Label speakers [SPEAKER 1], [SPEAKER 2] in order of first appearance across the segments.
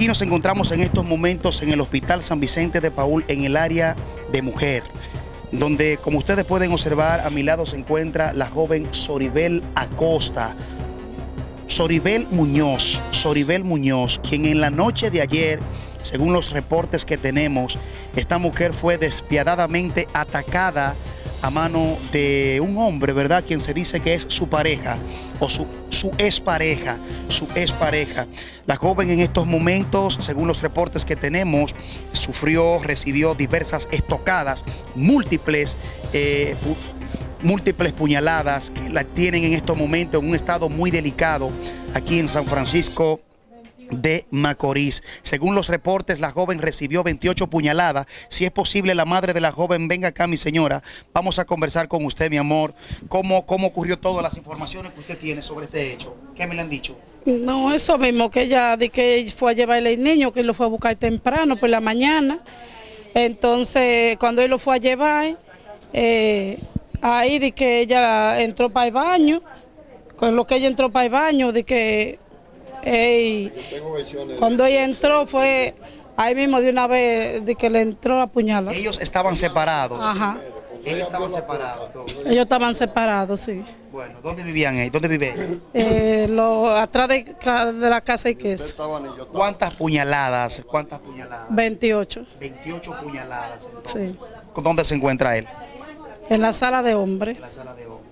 [SPEAKER 1] Aquí nos encontramos en estos momentos en el Hospital San Vicente de Paul, en el área de mujer, donde como ustedes pueden observar, a mi lado se encuentra la joven Soribel Acosta. Soribel Muñoz, Soribel Muñoz, quien en la noche de ayer, según los reportes que tenemos, esta mujer fue despiadadamente atacada a mano de un hombre, ¿verdad? Quien se dice que es su pareja o su, su expareja, su expareja. La joven en estos momentos, según los reportes que tenemos, sufrió, recibió diversas estocadas, múltiples, eh, múltiples puñaladas que la tienen en estos momentos en un estado muy delicado aquí en San Francisco de Macorís. Según los reportes, la joven recibió 28 puñaladas. Si es posible, la madre de la joven, venga acá, mi señora. Vamos a conversar con usted, mi amor. ¿Cómo, cómo ocurrió todas las informaciones que usted tiene sobre este hecho? ¿Qué me le han dicho?
[SPEAKER 2] No, eso mismo, que ella de que fue a llevarle el niño, que lo fue a buscar temprano por la mañana. Entonces, cuando él lo fue a llevar, eh, ahí de que ella entró para el baño, con lo que ella entró para el baño, de que cuando ella entró fue ahí mismo de una vez de que le entró a puñalada.
[SPEAKER 1] Ellos estaban separados.
[SPEAKER 2] Ajá.
[SPEAKER 1] Ellos estaban separados.
[SPEAKER 2] Ellos estaban separados, sí.
[SPEAKER 1] Bueno, ¿dónde vivían ellos? ¿Dónde vive?
[SPEAKER 2] Eh, lo, atrás de, de, la casa y queso.
[SPEAKER 1] ¿Cuántas puñaladas? ¿Cuántas puñaladas?
[SPEAKER 2] 28.
[SPEAKER 1] 28 puñaladas.
[SPEAKER 2] Sí.
[SPEAKER 1] ¿Dónde se encuentra él?
[SPEAKER 2] En la sala de hombre.
[SPEAKER 1] En la sala de hombre.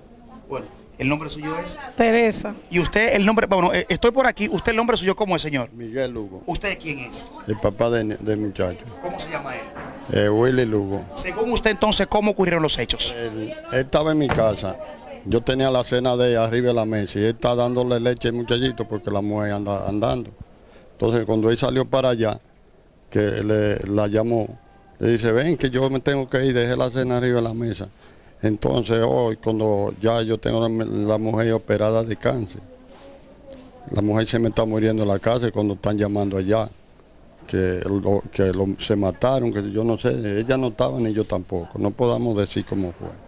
[SPEAKER 1] Bueno, ¿El nombre suyo es?
[SPEAKER 2] Teresa.
[SPEAKER 1] ¿Y usted, el nombre, bueno, eh, estoy por aquí, ¿usted el nombre suyo cómo es, señor?
[SPEAKER 3] Miguel Lugo.
[SPEAKER 1] ¿Usted quién es?
[SPEAKER 3] El papá del de muchacho.
[SPEAKER 1] ¿Cómo se llama él?
[SPEAKER 3] Eh, Willy Lugo.
[SPEAKER 1] Según usted entonces, ¿cómo ocurrieron los hechos?
[SPEAKER 3] Él, estaba en mi casa, yo tenía la cena de arriba de la mesa y él está dándole leche al muchachito porque la mujer anda andando. Entonces cuando él salió para allá, que le, la llamó, le dice, ven que yo me tengo que ir, dejé la cena arriba de la mesa. Entonces hoy, cuando ya yo tengo la, mujer operada de cáncer, la mujer se me está muriendo en la casa cuando están llamando allá, que, que se mataron, que yo no sé, ella no estaba ni yo tampoco, no podamos decir cómo fue.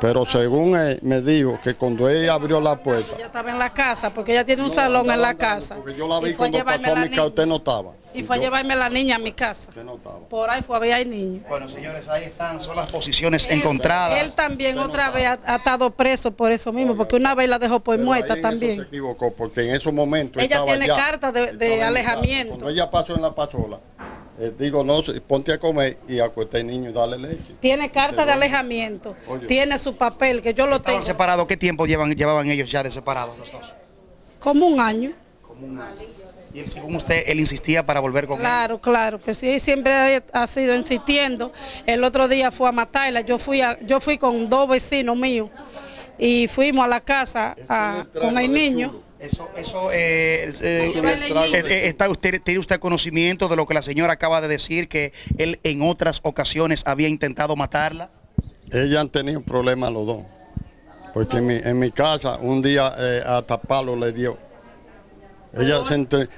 [SPEAKER 3] Pero según él me dijo que cuando ella abrió la puerta...
[SPEAKER 2] Ella estaba en la casa, porque ella tiene un salón en la casa.
[SPEAKER 3] Porque yo la vi cuando pasó a mi casa, usted no estaba.
[SPEAKER 2] Y fue a llevarme a la niña a mi casa. Por ahí fue a ver al niño.
[SPEAKER 1] Bueno, señores, ahí están, son las posiciones encontradas.
[SPEAKER 2] Él también otra vez ha, estado preso por eso mismo, porque una vez la dejó por muerta también.
[SPEAKER 3] se equivocó, porque en esos momentos
[SPEAKER 2] Ella tiene carta de, alejamiento.
[SPEAKER 3] Cuando ella pasó en la pasola, eh, digo, no, ponte a comer y acuesta al niño y dale leche.
[SPEAKER 2] Tiene carta de alejamiento, tiene su papel, que yo lo tengo.
[SPEAKER 1] separados? ¿Qué tiempo llevan, llevaban ellos ya de separados los dos?
[SPEAKER 2] Como un año.
[SPEAKER 1] Como un año. Y según usted, él insistía para volver con
[SPEAKER 2] claro, él. Claro, claro, que sí, siempre ha sido insistiendo. El otro día fue a matarla, yo fui, a, yo fui con dos vecinos míos y fuimos a la casa con el niño.
[SPEAKER 1] Eso, eso eh, eh, eh, está usted, ¿Tiene usted conocimiento de lo que la señora acaba de decir, que él en otras ocasiones había intentado matarla?
[SPEAKER 3] Ella han tenido problemas los dos, porque en mi, en mi casa un día hasta palo le dio ella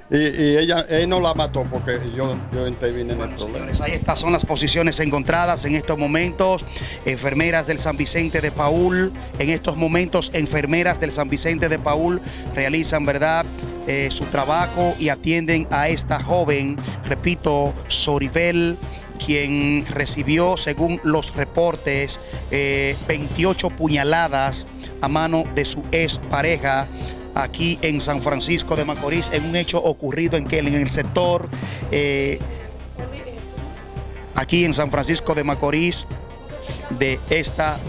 [SPEAKER 3] y, ella él no la mató porque yo, yo intervine en el problema.
[SPEAKER 1] ahí estas son las posiciones encontradas en estos momentos. Enfermeras del San Vicente de Paul, en estos momentos enfermeras del San Vicente de Paul realizan, ¿verdad?, eh, su trabajo y atienden a esta joven, repito, Soribel, quien recibió, según los reportes, 28 eh, puñaladas a mano de su ex pareja aquí en San Francisco de Macorís, en un hecho ocurrido en, en el sector, eh, aquí en San Francisco de Macorís de esta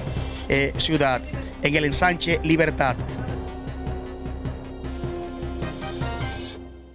[SPEAKER 1] eh, ciudad, en el ensanche Libertad.